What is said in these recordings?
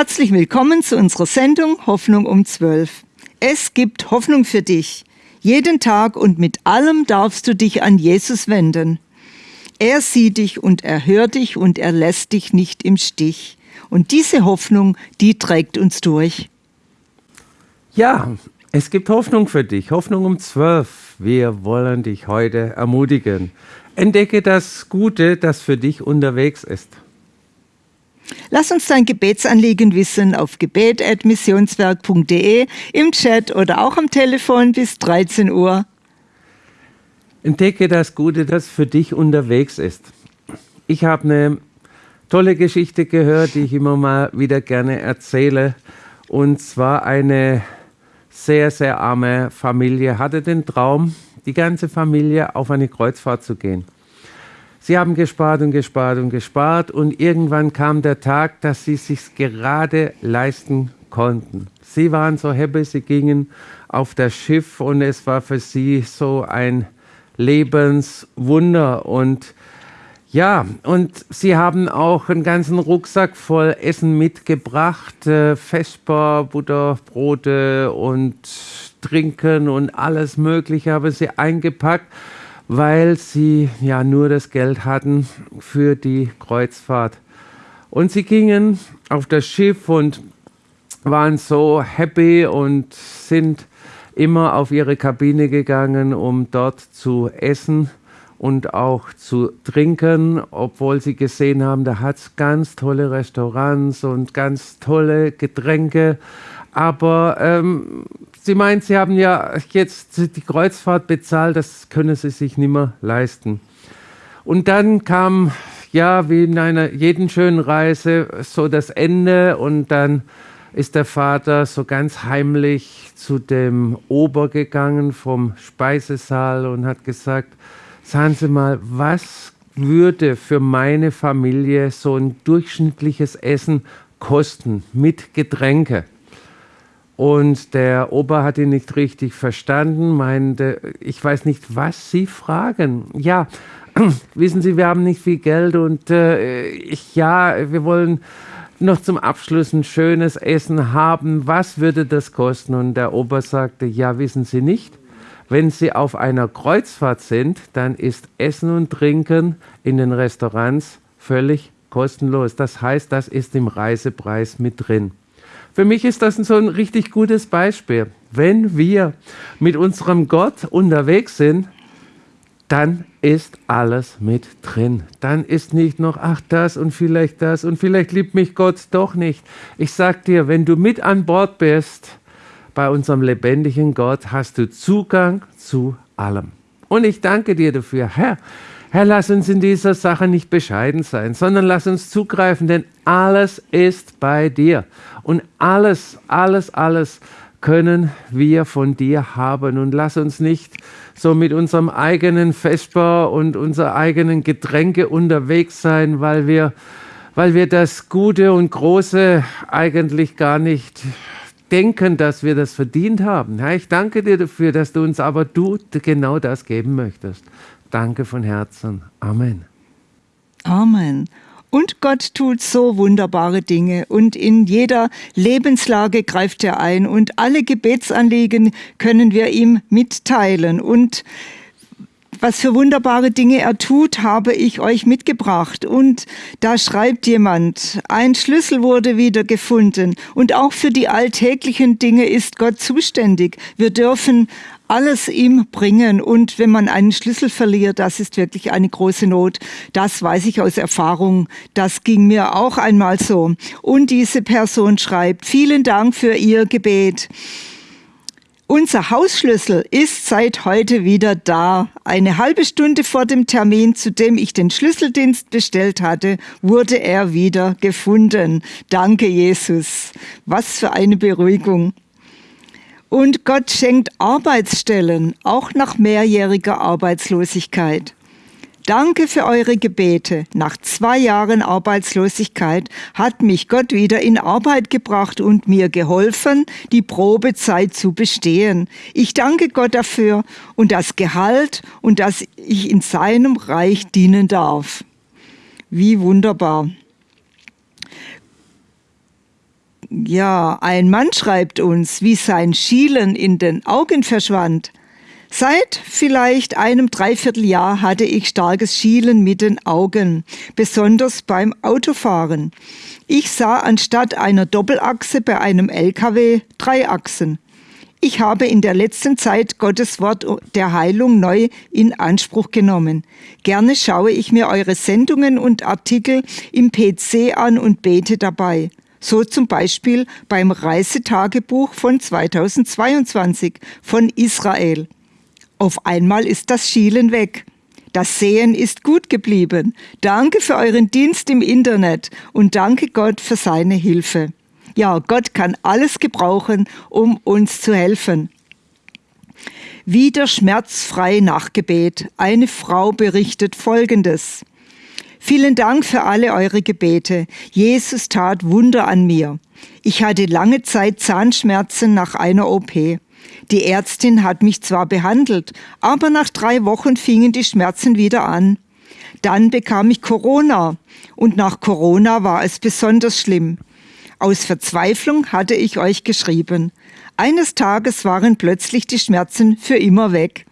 Herzlich willkommen zu unserer Sendung Hoffnung um 12. Es gibt Hoffnung für dich. Jeden Tag und mit allem darfst du dich an Jesus wenden. Er sieht dich und er hört dich und er lässt dich nicht im Stich. Und diese Hoffnung, die trägt uns durch. Ja, es gibt Hoffnung für dich. Hoffnung um 12. Wir wollen dich heute ermutigen. Entdecke das Gute, das für dich unterwegs ist. Lass uns dein Gebetsanliegen wissen auf gebet.missionswerk.de, im Chat oder auch am Telefon bis 13 Uhr. Entdecke das Gute, das für dich unterwegs ist. Ich habe eine tolle Geschichte gehört, die ich immer mal wieder gerne erzähle. Und zwar eine sehr, sehr arme Familie hatte den Traum, die ganze Familie auf eine Kreuzfahrt zu gehen. Sie haben gespart und gespart und gespart und irgendwann kam der Tag, dass sie sich gerade leisten konnten. Sie waren so happy, sie gingen auf das Schiff und es war für sie so ein Lebenswunder und ja, und sie haben auch einen ganzen Rucksack voll Essen mitgebracht, äh, Vesper, Butterbrote und Trinken und alles Mögliche haben sie eingepackt weil sie ja nur das Geld hatten für die Kreuzfahrt. Und sie gingen auf das Schiff und waren so happy und sind immer auf ihre Kabine gegangen, um dort zu essen und auch zu trinken, obwohl sie gesehen haben, da hat es ganz tolle Restaurants und ganz tolle Getränke. Aber ähm, Sie meint, Sie haben ja jetzt die Kreuzfahrt bezahlt, das können Sie sich nicht mehr leisten. Und dann kam, ja, wie in einer jeden schönen Reise, so das Ende und dann ist der Vater so ganz heimlich zu dem Ober gegangen vom Speisesaal und hat gesagt, sagen Sie mal, was würde für meine Familie so ein durchschnittliches Essen kosten mit Getränke? Und der Opa hat ihn nicht richtig verstanden, meinte, ich weiß nicht, was Sie fragen. Ja, wissen Sie, wir haben nicht viel Geld und äh, ich, ja, wir wollen noch zum Abschluss ein schönes Essen haben. Was würde das kosten? Und der Opa sagte, ja, wissen Sie nicht. Wenn Sie auf einer Kreuzfahrt sind, dann ist Essen und Trinken in den Restaurants völlig kostenlos. Das heißt, das ist im Reisepreis mit drin. Für mich ist das so ein richtig gutes Beispiel. Wenn wir mit unserem Gott unterwegs sind, dann ist alles mit drin. Dann ist nicht noch, ach das und vielleicht das und vielleicht liebt mich Gott doch nicht. Ich sag dir, wenn du mit an Bord bist bei unserem lebendigen Gott, hast du Zugang zu allem. Und ich danke dir dafür, Herr. Herr, lass uns in dieser Sache nicht bescheiden sein, sondern lass uns zugreifen, denn alles ist bei dir. Und alles, alles, alles können wir von dir haben. Und lass uns nicht so mit unserem eigenen Vesper und unserer eigenen Getränke unterwegs sein, weil wir, weil wir das Gute und Große eigentlich gar nicht denken, dass wir das verdient haben. Herr, ich danke dir dafür, dass du uns aber du genau das geben möchtest. Danke von Herzen. Amen. Amen. Und Gott tut so wunderbare Dinge und in jeder Lebenslage greift er ein und alle Gebetsanliegen können wir ihm mitteilen und was für wunderbare Dinge er tut, habe ich euch mitgebracht. Und da schreibt jemand, ein Schlüssel wurde wieder gefunden. Und auch für die alltäglichen Dinge ist Gott zuständig. Wir dürfen alles ihm bringen. Und wenn man einen Schlüssel verliert, das ist wirklich eine große Not. Das weiß ich aus Erfahrung. Das ging mir auch einmal so. Und diese Person schreibt, vielen Dank für Ihr Gebet. Unser Hausschlüssel ist seit heute wieder da. Eine halbe Stunde vor dem Termin, zu dem ich den Schlüsseldienst bestellt hatte, wurde er wieder gefunden. Danke, Jesus. Was für eine Beruhigung. Und Gott schenkt Arbeitsstellen, auch nach mehrjähriger Arbeitslosigkeit. Danke für eure Gebete. Nach zwei Jahren Arbeitslosigkeit hat mich Gott wieder in Arbeit gebracht und mir geholfen, die Probezeit zu bestehen. Ich danke Gott dafür und das Gehalt und dass ich in seinem Reich dienen darf. Wie wunderbar. Ja, ein Mann schreibt uns, wie sein Schielen in den Augen verschwand. Seit vielleicht einem Dreivierteljahr hatte ich starkes Schielen mit den Augen, besonders beim Autofahren. Ich sah anstatt einer Doppelachse bei einem LKW drei Achsen. Ich habe in der letzten Zeit Gottes Wort der Heilung neu in Anspruch genommen. Gerne schaue ich mir eure Sendungen und Artikel im PC an und bete dabei. So zum Beispiel beim Reisetagebuch von 2022 von Israel. Auf einmal ist das Schielen weg. Das Sehen ist gut geblieben. Danke für euren Dienst im Internet und danke Gott für seine Hilfe. Ja, Gott kann alles gebrauchen, um uns zu helfen. Wieder schmerzfrei nach Gebet. Eine Frau berichtet Folgendes. Vielen Dank für alle eure Gebete. Jesus tat Wunder an mir. Ich hatte lange Zeit Zahnschmerzen nach einer OP. Die Ärztin hat mich zwar behandelt, aber nach drei Wochen fingen die Schmerzen wieder an. Dann bekam ich Corona und nach Corona war es besonders schlimm. Aus Verzweiflung hatte ich euch geschrieben. Eines Tages waren plötzlich die Schmerzen für immer weg.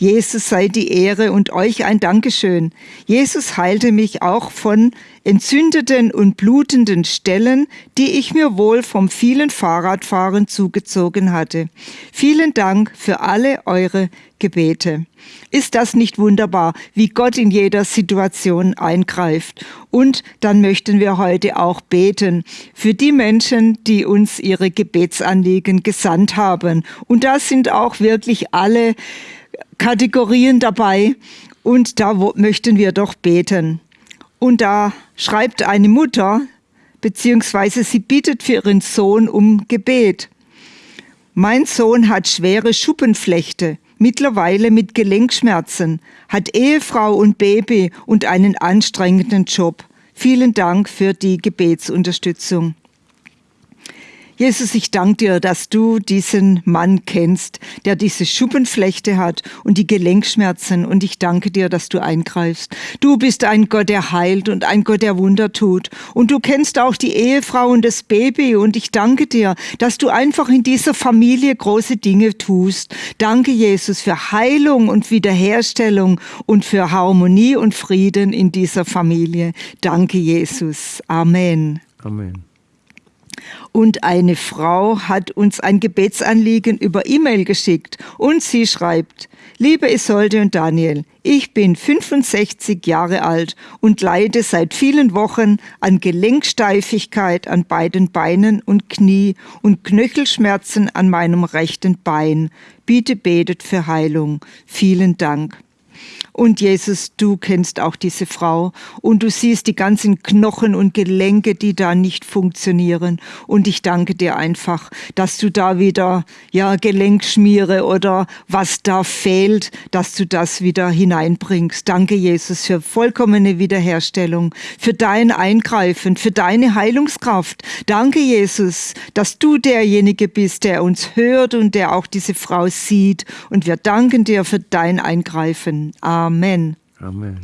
Jesus sei die Ehre und euch ein Dankeschön. Jesus heilte mich auch von entzündeten und blutenden Stellen, die ich mir wohl vom vielen Fahrradfahren zugezogen hatte. Vielen Dank für alle eure Gebete. Ist das nicht wunderbar, wie Gott in jeder Situation eingreift? Und dann möchten wir heute auch beten für die Menschen, die uns ihre Gebetsanliegen gesandt haben. Und da sind auch wirklich alle Kategorien dabei und da möchten wir doch beten. Und da schreibt eine Mutter, beziehungsweise sie bittet für ihren Sohn um Gebet. Mein Sohn hat schwere Schuppenflechte, mittlerweile mit Gelenkschmerzen, hat Ehefrau und Baby und einen anstrengenden Job. Vielen Dank für die Gebetsunterstützung. Jesus, ich danke dir, dass du diesen Mann kennst, der diese Schuppenflechte hat und die Gelenkschmerzen. Und ich danke dir, dass du eingreifst. Du bist ein Gott, der heilt und ein Gott, der Wunder tut. Und du kennst auch die Ehefrau und das Baby. Und ich danke dir, dass du einfach in dieser Familie große Dinge tust. Danke, Jesus, für Heilung und Wiederherstellung und für Harmonie und Frieden in dieser Familie. Danke, Jesus. Amen. Amen. Und eine Frau hat uns ein Gebetsanliegen über E-Mail geschickt und sie schreibt, Liebe Isolde und Daniel, ich bin 65 Jahre alt und leide seit vielen Wochen an Gelenksteifigkeit an beiden Beinen und Knie und Knöchelschmerzen an meinem rechten Bein. Bitte betet für Heilung. Vielen Dank. Und Jesus, du kennst auch diese Frau und du siehst die ganzen Knochen und Gelenke, die da nicht funktionieren. Und ich danke dir einfach, dass du da wieder, ja, Gelenkschmiere oder was da fehlt, dass du das wieder hineinbringst. Danke, Jesus, für vollkommene Wiederherstellung, für dein Eingreifen, für deine Heilungskraft. Danke, Jesus, dass du derjenige bist, der uns hört und der auch diese Frau sieht. Und wir danken dir für dein Eingreifen. Amen. Amen. Amen.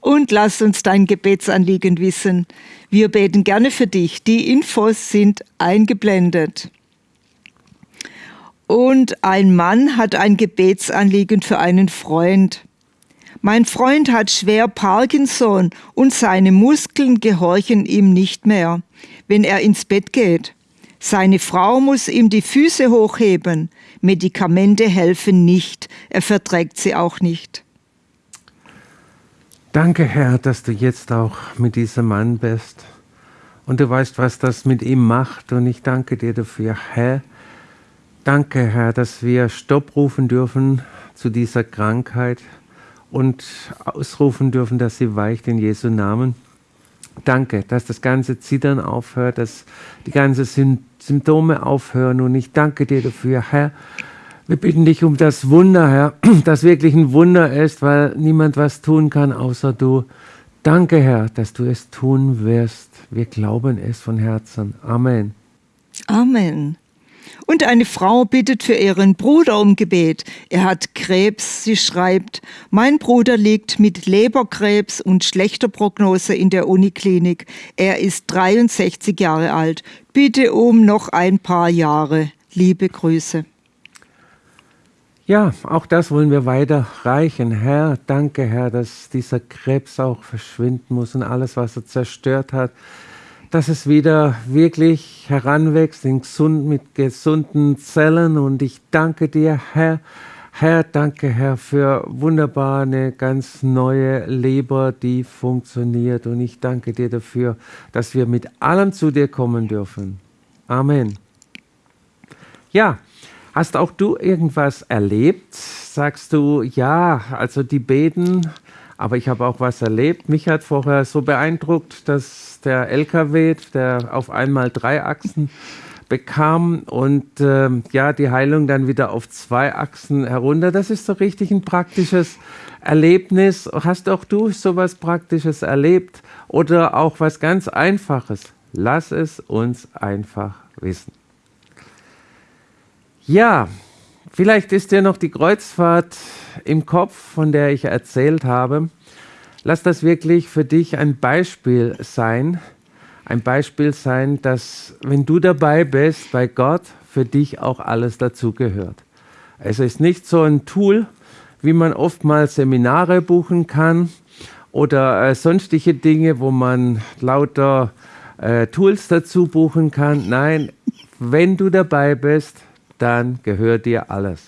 Und lass uns dein Gebetsanliegen wissen. Wir beten gerne für dich. Die Infos sind eingeblendet. Und ein Mann hat ein Gebetsanliegen für einen Freund. Mein Freund hat schwer Parkinson und seine Muskeln gehorchen ihm nicht mehr, wenn er ins Bett geht. Seine Frau muss ihm die Füße hochheben. Medikamente helfen nicht, er verträgt sie auch nicht. Danke, Herr, dass du jetzt auch mit diesem Mann bist. Und du weißt, was das mit ihm macht. Und ich danke dir dafür, Herr. Danke, Herr, dass wir Stopp rufen dürfen zu dieser Krankheit und ausrufen dürfen, dass sie weicht in Jesu Namen. Danke, dass das ganze Zittern aufhört, dass die ganzen Symptome aufhören. Und ich danke dir dafür, Herr, wir bitten dich um das Wunder, Herr, das wirklich ein Wunder ist, weil niemand was tun kann außer du. Danke, Herr, dass du es tun wirst. Wir glauben es von Herzen. Amen. Amen. Und eine Frau bittet für ihren Bruder um Gebet. Er hat Krebs, sie schreibt, mein Bruder liegt mit Leberkrebs und schlechter Prognose in der Uniklinik. Er ist 63 Jahre alt. Bitte um noch ein paar Jahre. Liebe Grüße. Ja, auch das wollen wir weiterreichen. Herr, danke, Herr, dass dieser Krebs auch verschwinden muss und alles, was er zerstört hat, dass es wieder wirklich heranwächst in gesund, mit gesunden Zellen. Und ich danke dir, Herr. Herr, danke, Herr, für wunderbar eine ganz neue Leber, die funktioniert. Und ich danke dir dafür, dass wir mit allem zu dir kommen dürfen. Amen. Ja, hast auch du irgendwas erlebt? Sagst du, ja, also die beten aber ich habe auch was erlebt. Mich hat vorher so beeindruckt, dass der LKW, der auf einmal drei Achsen bekam und äh, ja, die Heilung dann wieder auf zwei Achsen herunter. Das ist so richtig ein praktisches Erlebnis. Hast auch du sowas Praktisches erlebt oder auch was ganz Einfaches? Lass es uns einfach wissen. Ja, Vielleicht ist dir noch die Kreuzfahrt im Kopf, von der ich erzählt habe. Lass das wirklich für dich ein Beispiel sein. Ein Beispiel sein, dass wenn du dabei bist bei Gott, für dich auch alles dazugehört. Es ist nicht so ein Tool, wie man oftmals Seminare buchen kann oder äh, sonstige Dinge, wo man lauter äh, Tools dazu buchen kann. Nein, wenn du dabei bist, dann gehört dir alles.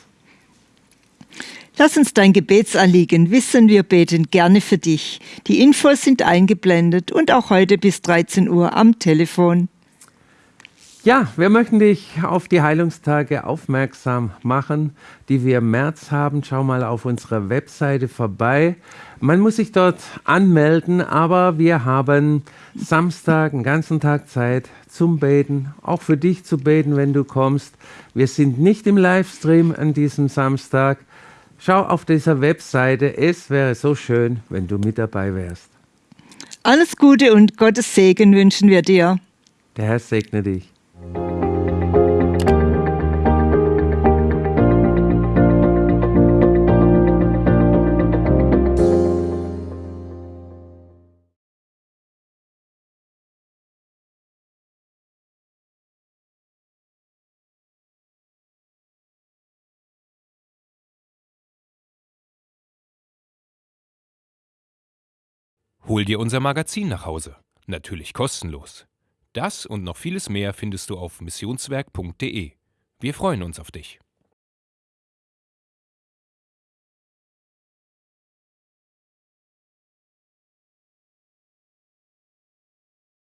Lass uns dein Gebetsanliegen wissen, wir beten gerne für dich. Die Infos sind eingeblendet und auch heute bis 13 Uhr am Telefon. Ja, wir möchten dich auf die Heilungstage aufmerksam machen, die wir im März haben. Schau mal auf unserer Webseite vorbei. Man muss sich dort anmelden, aber wir haben Samstag einen ganzen Tag Zeit zum Beten, auch für dich zu beten, wenn du kommst. Wir sind nicht im Livestream an diesem Samstag. Schau auf dieser Webseite. Es wäre so schön, wenn du mit dabei wärst. Alles Gute und Gottes Segen wünschen wir dir. Der Herr segne dich. Hol dir unser Magazin nach Hause. Natürlich kostenlos. Das und noch vieles mehr findest du auf missionswerk.de. Wir freuen uns auf dich.